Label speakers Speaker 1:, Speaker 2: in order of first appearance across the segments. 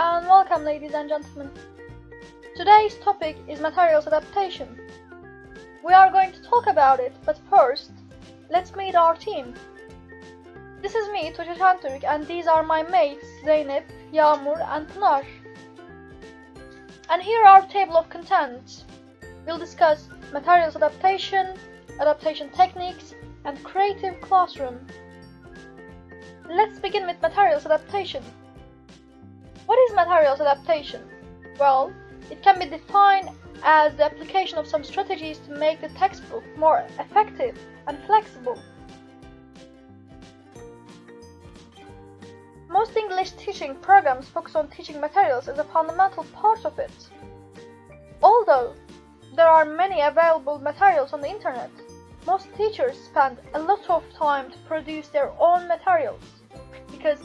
Speaker 1: and welcome ladies and gentlemen. Today's topic is materials adaptation. We are going to talk about it, but first, let's meet our team. This is me, Tuğçe Şentürk, and these are my mates, Zeynep, Yağmur, and Pınar. And here are our table of contents. We'll discuss materials adaptation, adaptation techniques, and creative classroom. Let's begin with materials adaptation. What is materials adaptation? Well, it can be defined as the application of some strategies to make the textbook more effective and flexible. Most English teaching programs focus on teaching materials as a fundamental part of it. Although there are many available materials on the internet, most teachers spend a lot of time to produce their own materials because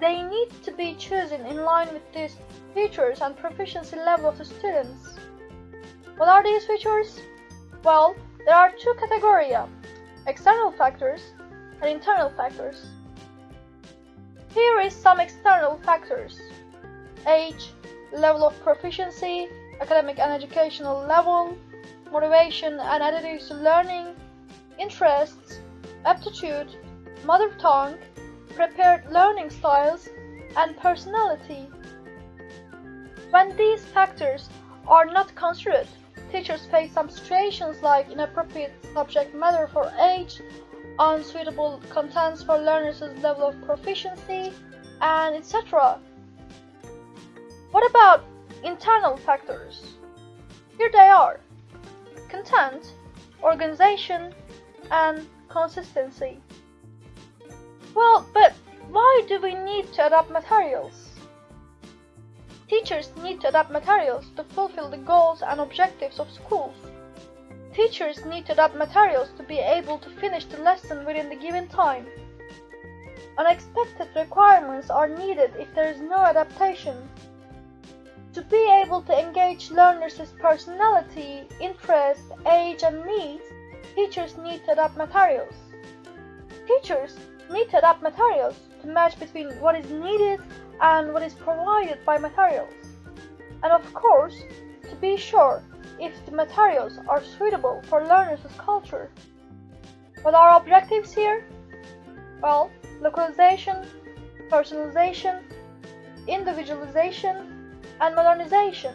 Speaker 1: they need to be chosen in line with these features and proficiency level of the students. What are these features? Well, there are two categories, external factors and internal factors. Here is some external factors. Age, level of proficiency, academic and educational level, motivation and attitudes to learning, interests, aptitude, mother tongue, prepared learning styles, and personality. When these factors are not considered, teachers face some situations like inappropriate subject matter for age, unsuitable contents for learners' level of proficiency, and etc. What about internal factors? Here they are content, organization, and consistency. Well, but why do we need to adapt materials? Teachers need to adapt materials to fulfill the goals and objectives of schools. Teachers need to adapt materials to be able to finish the lesson within the given time. Unexpected requirements are needed if there is no adaptation. To be able to engage learners' personality, interest, age, and needs, teachers need to adapt materials. Teachers need to adapt materials to match between what is needed and what is provided by materials. And of course, to be sure if the materials are suitable for learners' culture. What are objectives here? Well, localization, personalization, individualization, and modernization.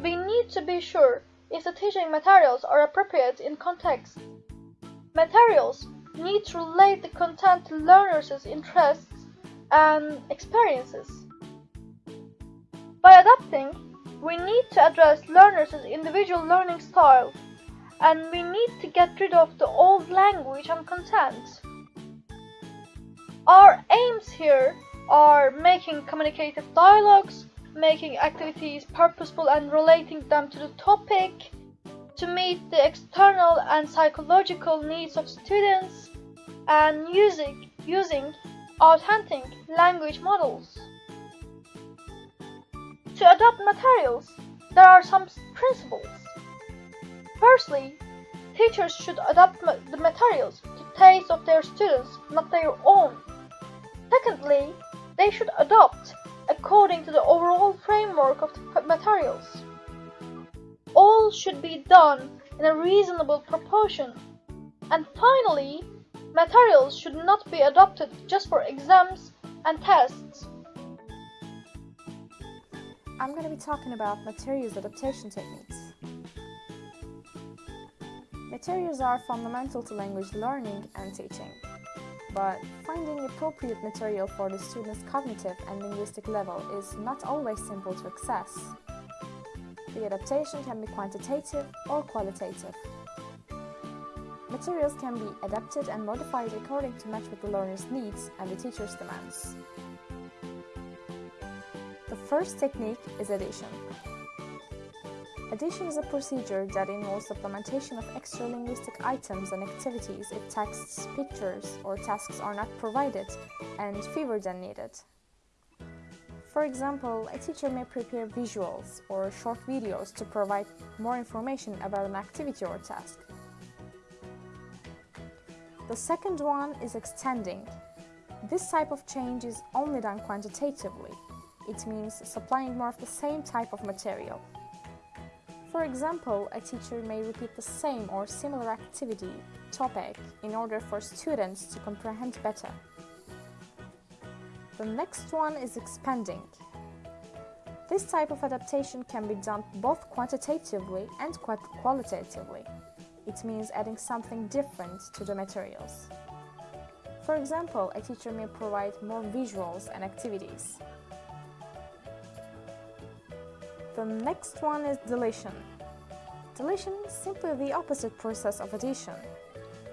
Speaker 1: We need to be sure if the teaching materials are appropriate in context. Materials need to relate the content to learners' interests and experiences. By adapting, we need to address learners' individual learning style, and we need to get rid of the old language and content. Our aims here are making communicative dialogues, making activities purposeful and relating them to the topic, to meet the external and psychological needs of students and using, using authentic language models. To adopt materials, there are some principles. Firstly, teachers should adapt the materials to taste of their students, not their own. Secondly, they should adopt according to the overall framework of the materials all should be done in a reasonable proportion. And finally, materials should not be adopted just for exams and tests.
Speaker 2: I'm going to be talking about materials adaptation techniques. Materials are fundamental to language learning and teaching, but finding appropriate material for the student's cognitive and linguistic level is not always simple to access. The adaptation can be quantitative or qualitative. Materials can be adapted and modified according to match with the learner's needs and the teacher's demands. The first technique is addition. Addition is a procedure that involves supplementation of extra linguistic items and activities if texts, pictures, or tasks are not provided and fewer than needed. For example, a teacher may prepare visuals or short videos to provide more information about an activity or task. The second one is extending. This type of change is only done quantitatively. It means supplying more of the same type of material. For example, a teacher may repeat the same or similar activity, topic, in order for students to comprehend better. The next one is expanding. This type of adaptation can be done both quantitatively and qualitatively. It means adding something different to the materials. For example, a teacher may provide more visuals and activities. The next one is deletion. Deletion is simply the opposite process of addition.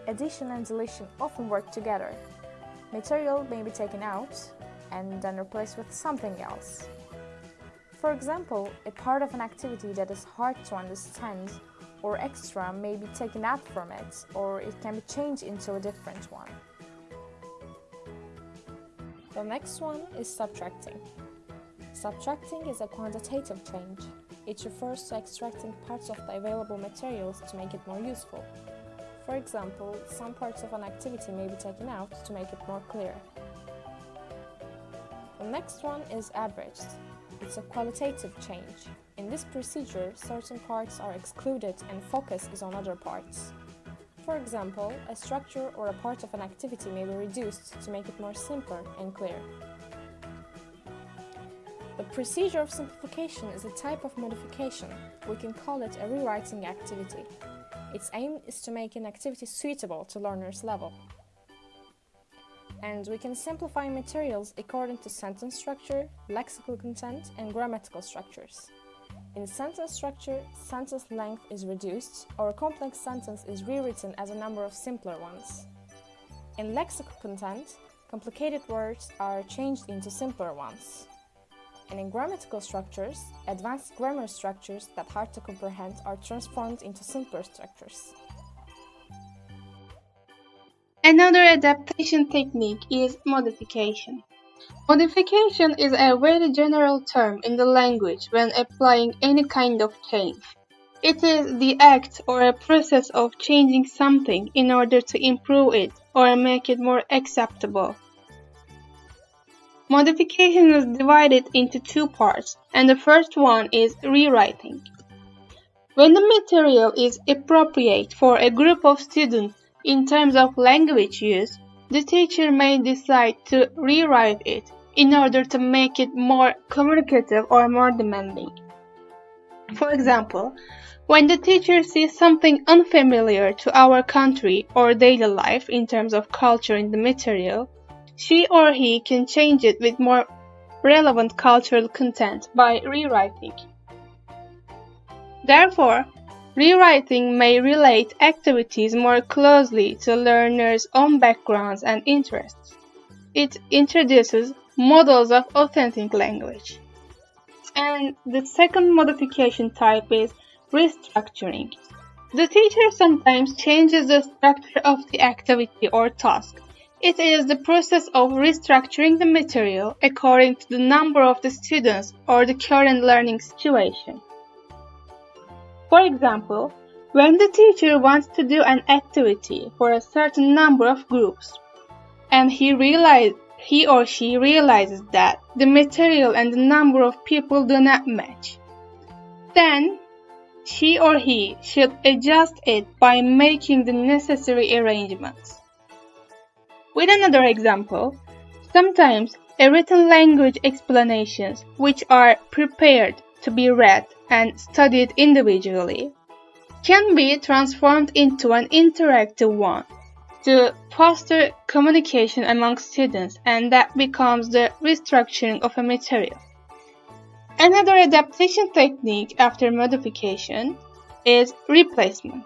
Speaker 2: Addition and deletion often work together. Material may be taken out and then replaced with something else. For example, a part of an activity that is hard to understand or extra may be taken out from it, or it can be changed into a different one. The next one is subtracting. Subtracting is a quantitative change. It refers to extracting parts of the available materials to make it more useful. For example, some parts of an activity may be taken out to make it more clear. The next one is abridged. It's a qualitative change. In this procedure, certain parts are excluded and focus is on other parts. For example, a structure or a part of an activity may be reduced to make it more simple and clear. The procedure of simplification is a type of modification. We can call it a rewriting activity. Its aim is to make an activity suitable to learner's level. And we can simplify materials according to sentence structure, lexical content, and grammatical structures. In sentence structure, sentence length is reduced, or a complex sentence is rewritten as a number of simpler ones. In lexical content, complicated words are changed into simpler ones. And in grammatical structures, advanced grammar structures that hard to comprehend are transformed into simpler structures.
Speaker 3: Another adaptation technique is modification. Modification is a very general term in the language when applying any kind of change. It is the act or a process of changing something in order to improve it or make it more acceptable. Modification is divided into two parts, and the first one is rewriting. When the material is appropriate for a group of students in terms of language use, the teacher may decide to rewrite it in order to make it more communicative or more demanding. For example, when the teacher sees something unfamiliar to our country or daily life in terms of culture in the material, she or he can change it with more relevant cultural content by rewriting. Therefore, rewriting may relate activities more closely to learners' own backgrounds and interests. It introduces models of authentic language. And the second modification type is restructuring. The teacher sometimes changes the structure of the activity or task. It is the process of restructuring the material according to the number of the students or the current learning situation. For example, when the teacher wants to do an activity for a certain number of groups, and he realizes he or she realizes that the material and the number of people do not match. Then, she or he should adjust it by making the necessary arrangements. With another example, sometimes a written language explanations which are prepared to be read and studied individually can be transformed into an interactive one to foster communication among students and that becomes the restructuring of a material. Another adaptation technique after modification is replacement.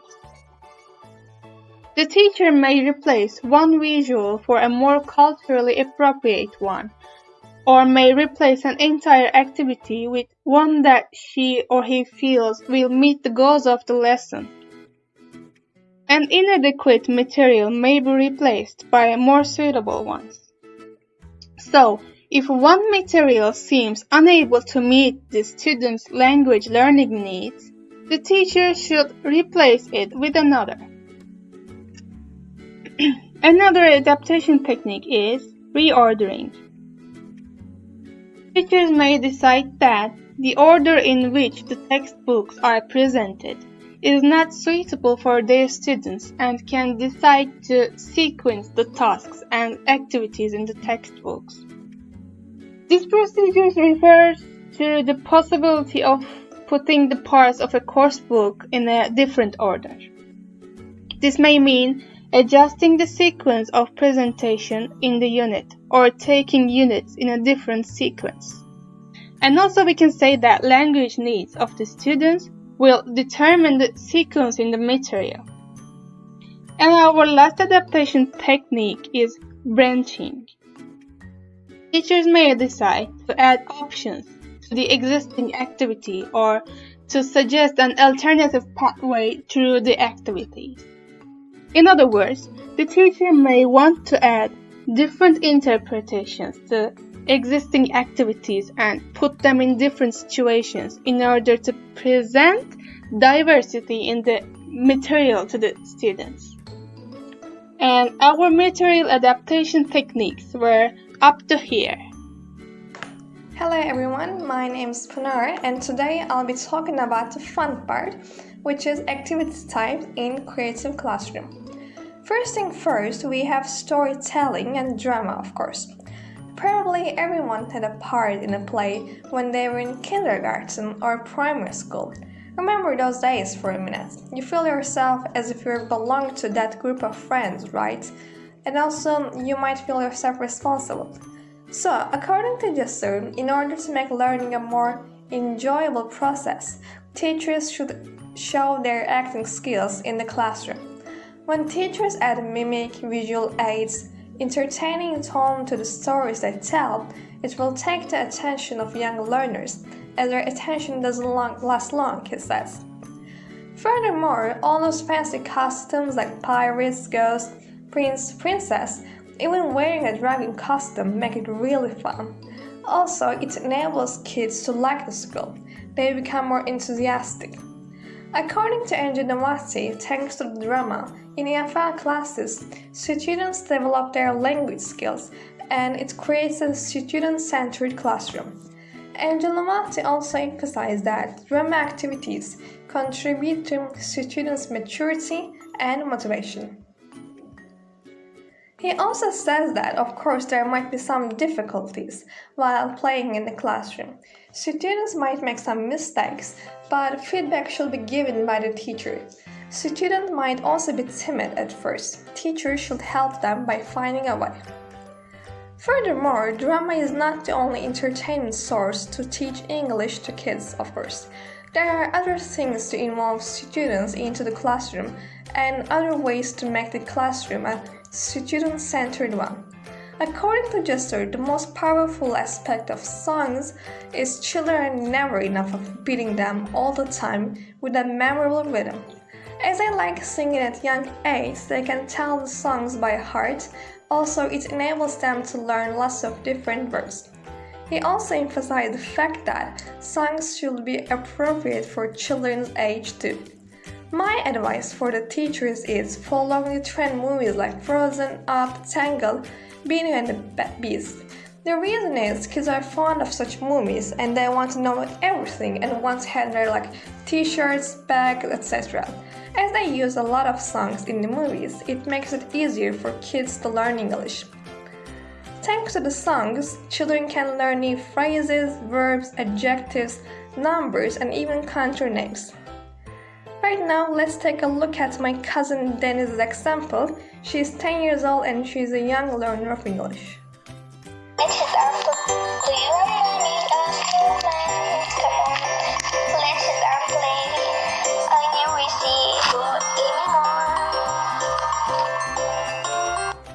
Speaker 3: The teacher may replace one visual for a more culturally appropriate one, or may replace an entire activity with one that she or he feels will meet the goals of the lesson. An inadequate material may be replaced by more suitable ones. So, if one material seems unable to meet the student's language learning needs, the teacher should replace it with another. another adaptation technique is reordering. Teachers may decide that the order in which the textbooks are presented is not suitable for their students and can decide to sequence the tasks and activities in the textbooks. This procedure refers to the possibility of putting the parts of a course book in a different order. This may mean adjusting the sequence of presentation in the unit or taking units in a different sequence. And also we can say that language needs of the students will determine the sequence in the material. And our last adaptation technique is branching. Teachers may decide to add options to the existing activity or to suggest an alternative pathway through the activity. In other words, the teacher may want to add different interpretations to existing activities and put them in different situations in order to present diversity in the material to the students. And our material adaptation techniques were up to here.
Speaker 4: Hello everyone, my name is Pınar and today I'll be talking about the fun part, which is activity types in Creative Classroom. First thing first, we have storytelling and drama, of course. Probably everyone had a part in a play when they were in kindergarten or primary school. Remember those days for a minute. You feel yourself as if you belong to that group of friends, right? And also, you might feel yourself responsible. So, according to Jasur, in order to make learning a more enjoyable process, teachers should show their acting skills in the classroom. When teachers add mimic, visual aids, entertaining tone to the stories they tell, it will take the attention of young learners, as their attention doesn't long, last long, he says. Furthermore, all those fancy costumes like pirates, ghosts, prince, princess, even wearing a dragon costume make it really fun. Also, it enables kids to like the school. They become more enthusiastic. According to Namati, thanks to the drama, in EFL classes, students develop their language skills and it creates a student-centered classroom. Namati also emphasized that drama activities contribute to students' maturity and motivation. He also says that, of course, there might be some difficulties while playing in the classroom. Students might make some mistakes, but feedback should be given by the teacher. Students might also be timid at first. Teachers should help them by finding a way. Furthermore, drama is not the only entertainment source to teach English to kids, of course. There are other things to involve students into the classroom and other ways to make the classroom a student-centered one. According to Jester, the most powerful aspect of songs is children never enough of beating them all the time with a memorable rhythm. As they like singing at young age, they can tell the songs by heart. Also, it enables them to learn lots of different words. He also emphasized the fact that songs should be appropriate for children's age too. My advice for the teachers is following the trend movies like Frozen, Up, Tangled, Beauty and the Beast. The reason is kids are fond of such movies and they want to know everything and want to have their like t-shirts, bags, etc. As they use a lot of songs in the movies, it makes it easier for kids to learn English. Thanks to the songs, children can learn new phrases, verbs, adjectives, numbers, and even country names. Right now, let's take a look at my cousin Deniz's example. She's 10 years old and she's a young learner of English.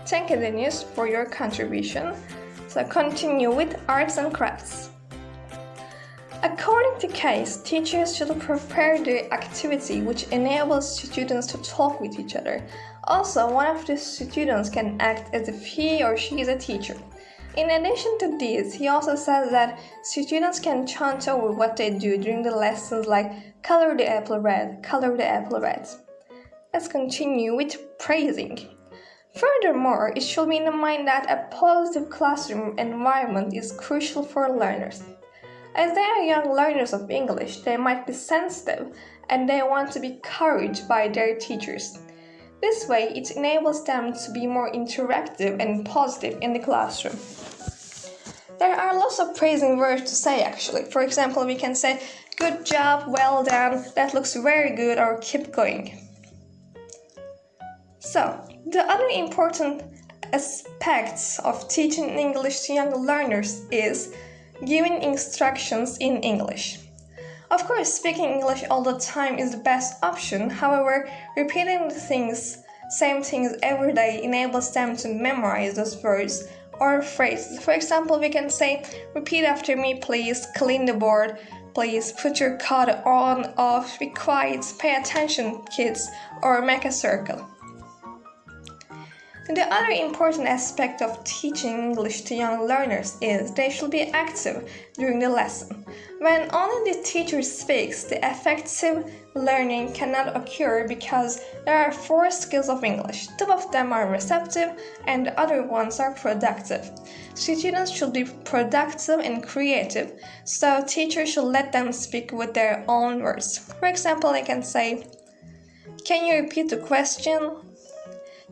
Speaker 4: Thank you, Deniz, for your contribution. So continue with arts and crafts. According to Case, teachers should prepare the activity which enables students to talk with each other. Also, one of the students can act as if he or she is a teacher. In addition to this, he also says that students can chant over what they do during the lessons like color the apple red, color the apple red. Let's continue with praising. Furthermore, it should be in mind that a positive classroom environment is crucial for learners. As they are young learners of English, they might be sensitive and they want to be encouraged by their teachers. This way, it enables them to be more interactive and positive in the classroom. There are lots of praising words to say actually. For example, we can say, Good job, well done, that looks very good, or keep going. So, the other important aspects of teaching English to young learners is giving instructions in English. Of course, speaking English all the time is the best option. However, repeating the things, same things every day enables them to memorize those words or phrases. For example, we can say, repeat after me, please, clean the board, please, put your coat on, off, be quiet, pay attention, kids, or make a circle. The other important aspect of teaching English to young learners is they should be active during the lesson. When only the teacher speaks, the effective learning cannot occur because there are four skills of English. Two of them are receptive and the other ones are productive. Students should be productive and creative, so teachers should let them speak with their own words. For example, I can say, Can you repeat the question?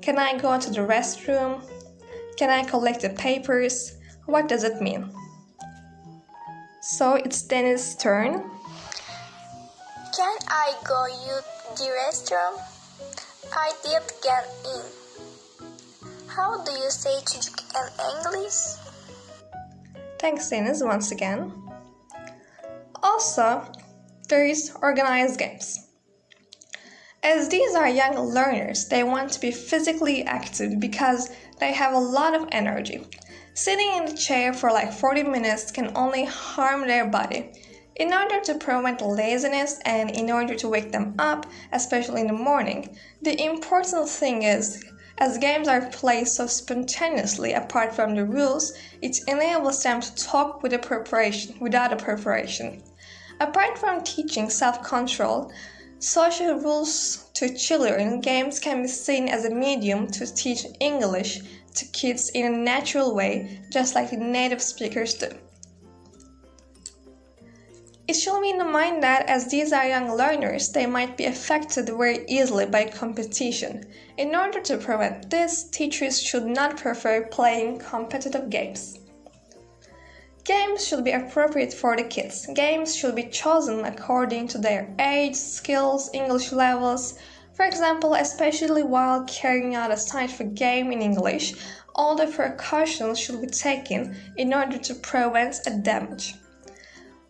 Speaker 4: Can I go to the restroom? Can I collect the papers? What does it mean? So it's Deniz' turn.
Speaker 5: Can I go to the restroom? I did get in. How do you say chicken in English?
Speaker 4: Thanks, Deniz, once again. Also, there is organized games. As these are young learners, they want to be physically active because they have a lot of energy. Sitting in the chair for like 40 minutes can only harm their body. In order to prevent laziness and in order to wake them up, especially in the morning, the important thing is as games are played so spontaneously apart from the rules, it enables them to talk with a preparation, without a preparation. Apart from teaching self-control, Social rules to children games can be seen as a medium to teach English to kids in a natural way, just like native speakers do. It should be in the mind that as these are young learners, they might be affected very easily by competition. In order to prevent this, teachers should not prefer playing competitive games. Games should be appropriate for the kids. Games should be chosen according to their age, skills, English levels. For example, especially while carrying out a scientific game in English, all the precautions should be taken in order to prevent a damage.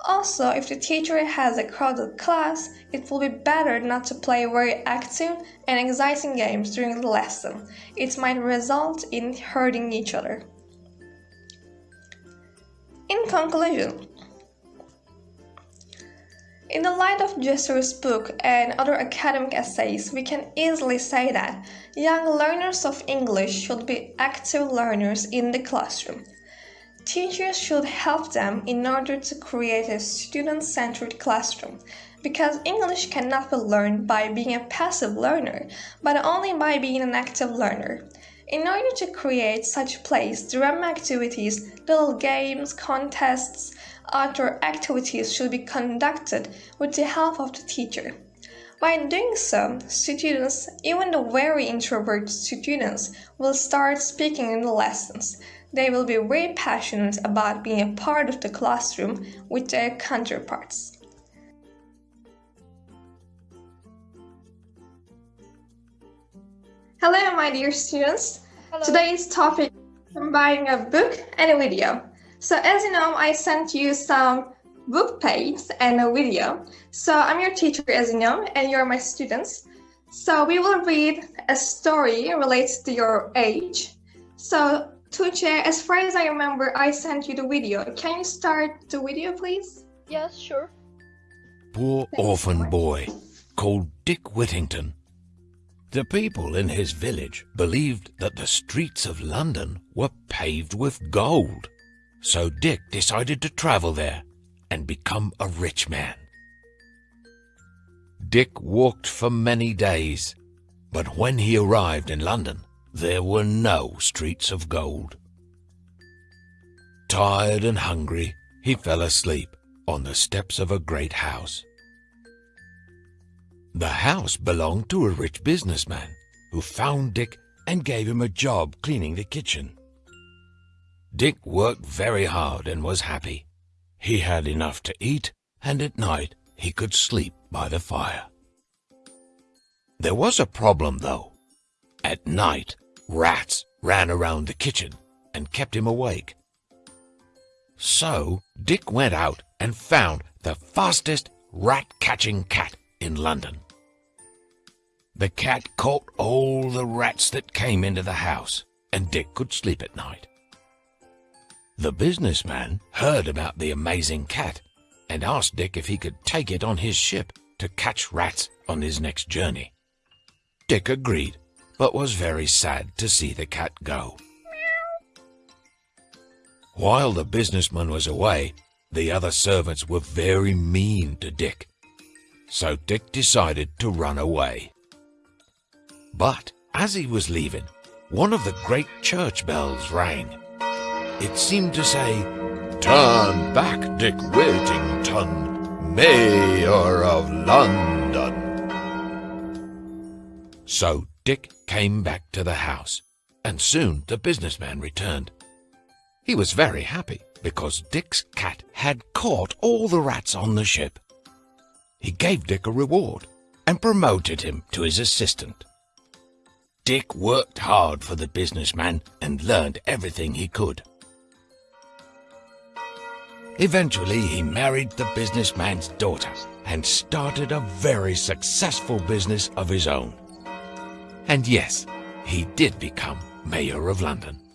Speaker 4: Also, if the teacher has a crowded class, it will be better not to play very active and exciting games during the lesson. It might result in hurting each other. In conclusion, in the light of Jesser's book and other academic essays, we can easily say that young learners of English should be active learners in the classroom. Teachers should help them in order to create a student-centered classroom because English cannot be learned by being a passive learner, but only by being an active learner. In order to create such place, drama activities, little games, contests, outdoor activities should be conducted with the help of the teacher. By doing so, students, even the very introverted students, will start speaking in the lessons. They will be very passionate about being a part of the classroom with their counterparts. Hello, my dear students.
Speaker 1: Hello.
Speaker 4: Today's topic is combining a book and a video. So as you know, I sent you some book pages and a video. So I'm your teacher, as you know, and you're my students. So we will read a story related to your age. So Tuğçe, as far as I remember, I sent you the video. Can you start the video, please?
Speaker 1: Yes, sure.
Speaker 6: Poor orphan boy called Dick Whittington the people in his village believed that the streets of London were paved with gold. So Dick decided to travel there and become a rich man. Dick walked for many days, but when he arrived in London, there were no streets of gold. Tired and hungry, he fell asleep on the steps of a great house. The house belonged to a rich businessman who found Dick and gave him a job cleaning the kitchen. Dick worked very hard and was happy. He had enough to eat, and at night he could sleep by the fire. There was a problem, though. At night, rats ran around the kitchen and kept him awake. So Dick went out and found the fastest rat-catching cat in London. The cat caught all the rats that came into the house, and Dick could sleep at night. The businessman heard about the amazing cat and asked Dick if he could take it on his ship to catch rats on his next journey. Dick agreed, but was very sad to see the cat go. While the businessman was away, the other servants were very mean to Dick. So Dick decided to run away. But as he was leaving, one of the great church bells rang. It seemed to say, Turn back, Dick Whittington, Mayor of London. So Dick came back to the house, and soon the businessman returned. He was very happy because Dick's cat had caught all the rats on the ship. He gave Dick a reward and promoted him to his assistant. Dick worked hard for the businessman and learned everything he could. Eventually, he married the businessman's daughter and started a very successful business of his own. And yes, he did become Mayor of London.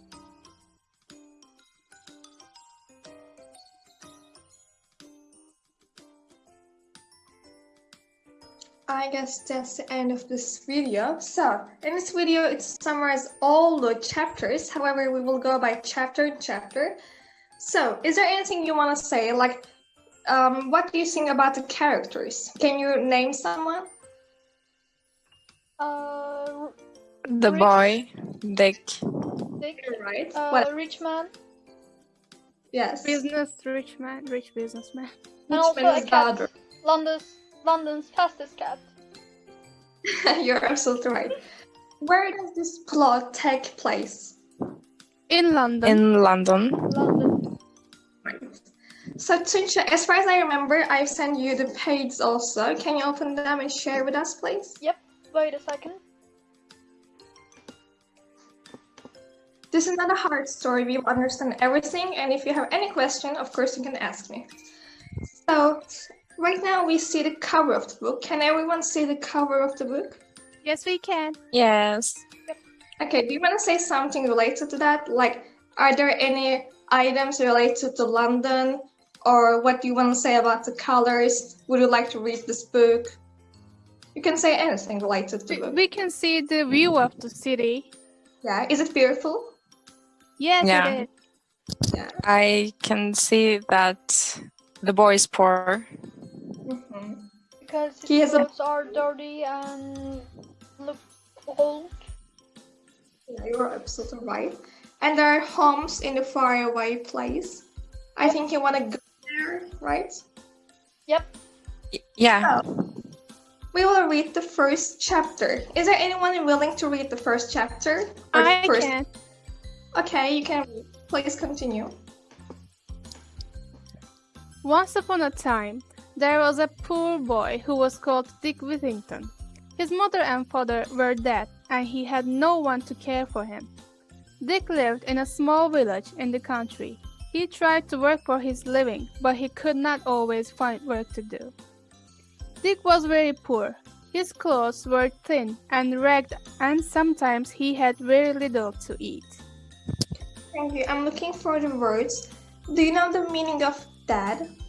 Speaker 4: I guess that's the end of this video. So, in this video, it summarizes all the chapters. However, we will go by chapter and chapter. So, is there anything you want to say? Like, um, what do you think about the characters? Can you name someone?
Speaker 1: Uh,
Speaker 7: The
Speaker 1: Rich.
Speaker 7: boy, Dick.
Speaker 1: Dick,
Speaker 4: Right.
Speaker 1: uh,
Speaker 4: what?
Speaker 1: rich man,
Speaker 4: Yes.
Speaker 2: Business rich man, rich businessman.
Speaker 1: and
Speaker 4: Which
Speaker 1: also
Speaker 4: one
Speaker 1: a
Speaker 4: is the
Speaker 1: cat.
Speaker 4: other?
Speaker 1: London's London's fastest cat.
Speaker 4: You're absolutely right. Where does this plot take place?
Speaker 2: In London.
Speaker 7: In London.
Speaker 1: London.
Speaker 4: So, Tuncha, as far as I remember, I've sent you the pages also. Can you open them and share with us, please? Yep.
Speaker 1: Wait a second.
Speaker 4: This is not a hard story. We understand everything, and if you have any question, of course, you can ask me. So, right now we see the cover of the book. Can everyone see the cover of the book?
Speaker 2: yes, we can.
Speaker 7: Yes.
Speaker 4: Okay, do you want to say something related to that? Like, are there any items related to London? Or what do you want to say about the colors? Would you like to read this book? You can say anything related to the
Speaker 2: We,
Speaker 4: book.
Speaker 2: we can see the view of the city.
Speaker 4: Yeah, is it beautiful?
Speaker 2: Yes,
Speaker 7: Yeah.
Speaker 2: it is.
Speaker 4: Yeah.
Speaker 7: I can see that the boy is poor.
Speaker 4: Mhm.
Speaker 1: Because his
Speaker 4: He has a-
Speaker 1: clothes are dirty and look old.
Speaker 4: Yeah, you're absolutely right. And there are homes in the faraway place. I think you want to go there, right?
Speaker 1: Yep.
Speaker 7: Y- Yeah.
Speaker 4: We will read the first chapter. Is there anyone willing to read the first chapter?
Speaker 2: I
Speaker 4: first...
Speaker 2: can.
Speaker 4: Okay, you can. Please continue.
Speaker 2: Once upon a time, there was a poor boy who was called Dick Whittington. His mother and father were dead, and he had no one to care for him. Dick lived in a small village in the country. He tried to work for his living, but he could not always find work to do. Dick was very poor. His clothes were thin and ragged, and sometimes he had very little to eat.
Speaker 4: Thank you. I'm looking for the words. Do you know the meaning of dad?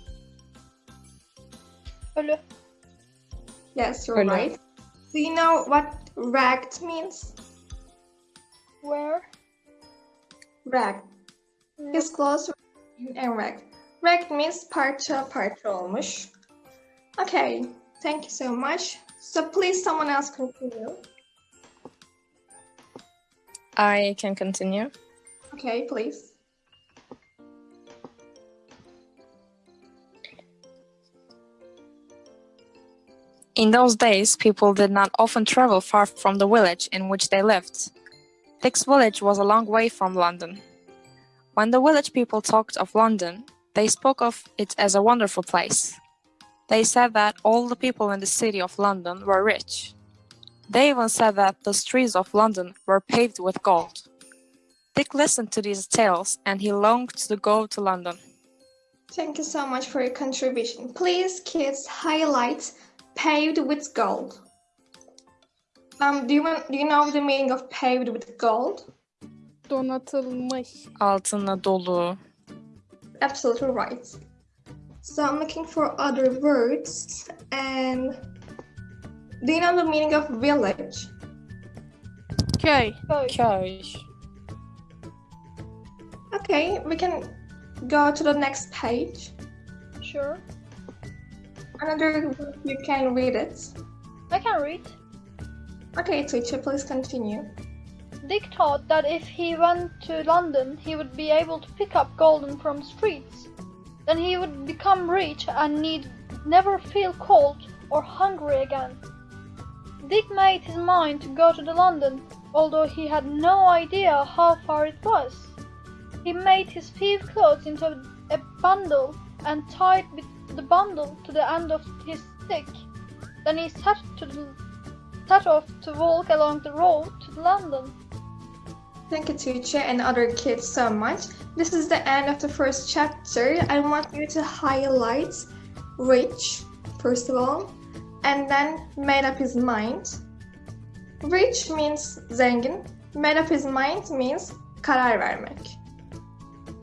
Speaker 1: Ölü.
Speaker 4: Yes, you're
Speaker 7: Hello.
Speaker 4: right. Do you know what ragged means?
Speaker 1: Where?
Speaker 4: Ragged. His clothes were thin and ragged. Ragged means parça parça olmuş. Okay, thank you so much. So please someone else continue.
Speaker 7: I can continue.
Speaker 4: Okay, please.
Speaker 7: In those days, people did not often travel far from the village in which they lived. Dick's village was a long way from London. When the village people talked of London, they spoke of it as a wonderful place. They said that all the people in the city of London were rich. They even said that the streets of London were paved with gold. Dick listened to these tales and he longed to go to London.
Speaker 4: Thank you so much for your contribution. Please, kids, highlight paved with gold. Um, do you want, do you know the meaning of paved with gold?
Speaker 3: Donatılmış.
Speaker 7: Altına dolu.
Speaker 4: Absolutely right. So I'm looking for other words and do you know the meaning of village?
Speaker 3: Köy.
Speaker 1: Köy.
Speaker 7: Köy.
Speaker 4: Okay, we can go to the next page.
Speaker 1: Sure.
Speaker 4: Another you can read it.
Speaker 1: I can read.
Speaker 4: Okay, teacher, please continue.
Speaker 1: Dick thought that if he went to London, he would be able to pick up golden from streets. Then he would become rich and need never feel cold or hungry again. Dick made his mind to go to the London, although he had no idea how far it was. He made his few clothes into a bundle and tied with the bundle to the end of his stick. Then he set to the, set off to walk along the road to London.
Speaker 4: Thank you, teacher, and other kids so much. This is the end of the first chapter. I want you to highlight rich, first of all, and then made up his mind. Rich means zengin. Made up his mind means karar vermek.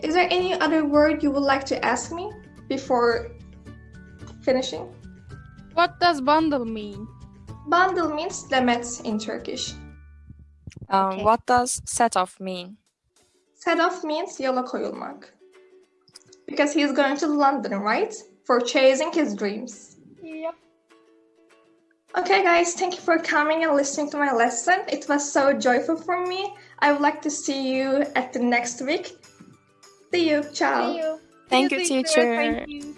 Speaker 4: Is there any other word you would like to ask me before finishing?
Speaker 3: What does bundle mean?
Speaker 4: Bundle means demet in Turkish.
Speaker 7: Um,
Speaker 3: Okay.
Speaker 7: What does set off mean?
Speaker 4: Set off means yola koyulmak. Because he's going to London, right? For chasing his dreams.
Speaker 1: Yep.
Speaker 4: Okay, guys, thank you for coming and listening to my lesson. It was so joyful for me. I would like to see you at the next week. See you. Ciao.
Speaker 1: See you.
Speaker 7: Thank you, teacher.
Speaker 3: Thank you.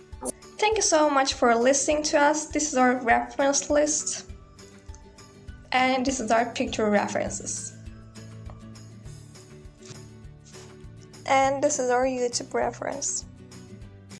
Speaker 4: Thank you so much for listening to us. This is our reference list. And this is our picture references. And this is our YouTube reference.